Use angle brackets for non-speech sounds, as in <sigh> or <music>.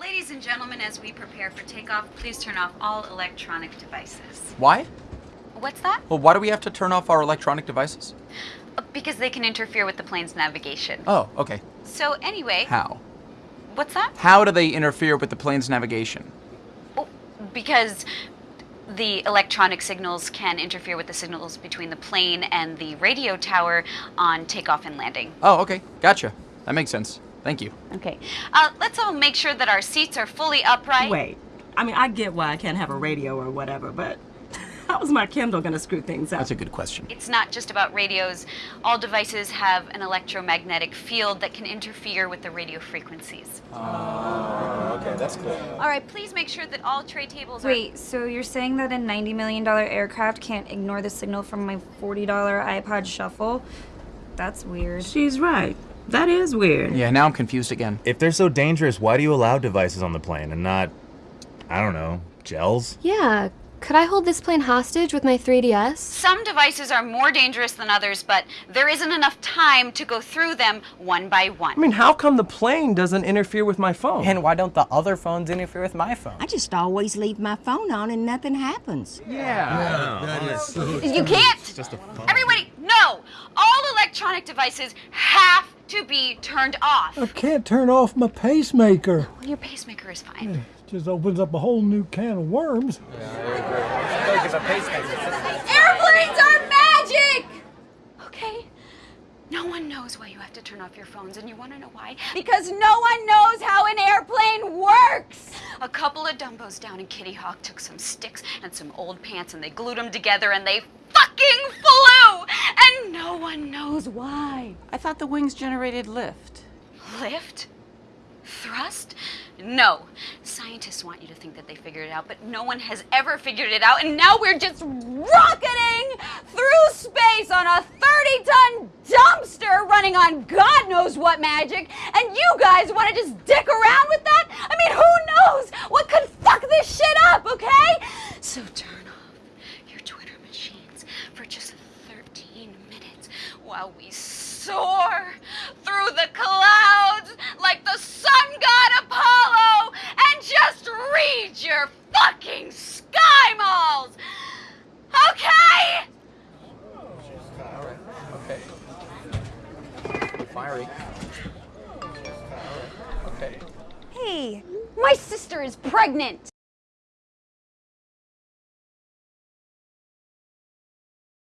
Ladies and gentlemen, as we prepare for takeoff, please turn off all electronic devices. Why? What's that? Well, why do we have to turn off our electronic devices? Uh, Because they can interfere with the plane's navigation. Oh, okay. So anyway, How? what's that? How do they interfere with the plane's navigation? Oh, because the electronic signals can interfere with the signals between the plane and the radio tower on takeoff and landing. Oh, okay. Gotcha. That makes sense. Thank you. Okay. Uh, let's all make sure that our seats are fully upright. Wait. I mean, I get why I can't have a radio or whatever, but <laughs> how's my Kindle gonna screw things up? That's a good question. It's not just about radios. All devices have an electromagnetic field that can interfere with the radio frequencies. Okay, that's cool. All right, please make sure that all tray tables are. Wait, so you're saying that a $90 million aircraft can't ignore the signal from my $40 iPod Shuffle? That's weird. She's right. That is weird. Yeah, now I'm confused again. If they're so dangerous, why do you allow devices on the plane and not, I don't know, gels? Yeah, could I hold this plane hostage with my 3DS? Some devices are more dangerous than others, but there isn't enough time to go through them one by one. I mean, how come the plane doesn't interfere with my phone? And why don't the other phones interfere with my phone? I just always leave my phone on and nothing happens. yeah. that is. you can't! Just a phone. Everybody, no! All electronic devices have to be turned off. I can't turn off my pacemaker. Well, your pacemaker is fine. It just opens up a whole new can of worms. Yeah, Airplanes are magic! Okay. No one knows why you have to turn off your phones, and you want to know why? Because no one knows how an airplane works! A couple of dumbos down in Kitty Hawk took some sticks and some old pants and they glued them together and they fucking flew! And no one knows why. I thought the wings generated lift. Lift? Thrust? No. Scientists want you to think that they figured it out, but no one has ever figured it out, and now we're just rocketing through space on a 30 ton dumpster running on God knows what magic, and you guys want to just dick around with that? I mean, who knows what could fuck this shit up, okay? So turn off your Twitter machines for just 13 minutes while we soar through the clouds like the sun god Apollo and just read your fucking SkyMalls. Okay? Okay. Fiery. Okay. Hey, My sister is pregnant.